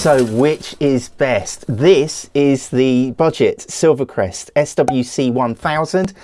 So which is best? This is the budget Silvercrest SWC 1000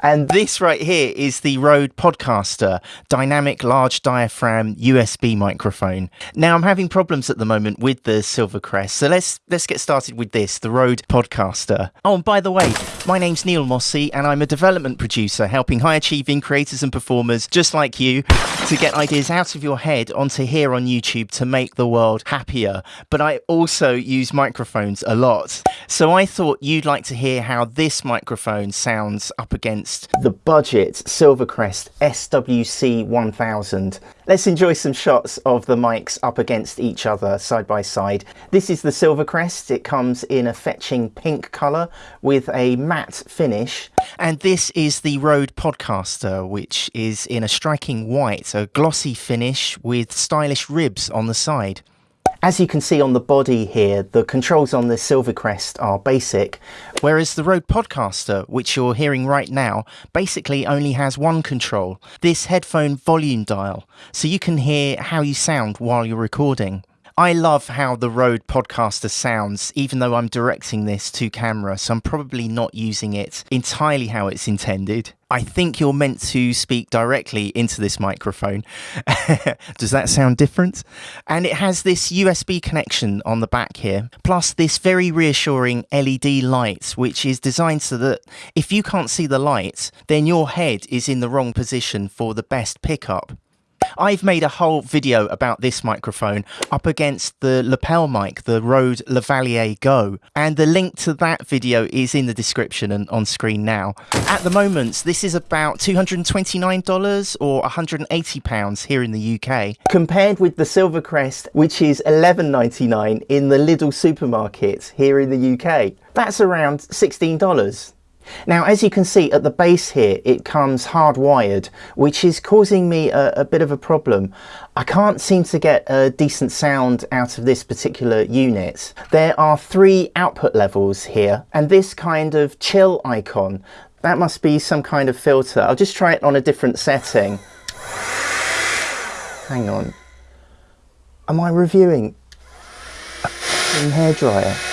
and this right here is the Rode Podcaster dynamic large diaphragm USB microphone. Now I'm having problems at the moment with the Silvercrest so let's let's get started with this, the Rode Podcaster. Oh and by the way, my name's Neil Mossey and I'm a development producer helping high achieving creators and performers just like you to get ideas out of your head onto here on YouTube to make the world happier. But I also use microphones a lot. So I thought you'd like to hear how this microphone sounds up against the budget Silvercrest SWC 1000. Let's enjoy some shots of the mics up against each other side by side. This is the Silvercrest. It comes in a fetching pink colour with a matte finish. And this is the Rode Podcaster, which is in a striking white, a glossy finish with stylish ribs on the side. As you can see on the body here, the controls on the Silvercrest are basic, whereas the Rode Podcaster, which you're hearing right now, basically only has one control, this headphone volume dial, so you can hear how you sound while you're recording. I love how the Rode Podcaster sounds, even though I'm directing this to camera, so I'm probably not using it entirely how it's intended. I think you're meant to speak directly into this microphone. Does that sound different? And it has this USB connection on the back here, plus this very reassuring LED light, which is designed so that if you can't see the light, then your head is in the wrong position for the best pickup. I've made a whole video about this microphone up against the lapel mic, the Rode Lavalier Go, and the link to that video is in the description and on screen now. At the moment, this is about $229 or £180 here in the UK, compared with the Silvercrest, which is $11.99 in the Lidl supermarket here in the UK. That's around $16. Now, as you can see at the base here, it comes hardwired, which is causing me a, a, bit of a problem. I can't seem to get a decent sound out of this particular unit. There are three output levels here, and this kind of chill icon, that must be some kind of filter. I'll just try it on a different setting. Hang on. Am I reviewing a hairdryer?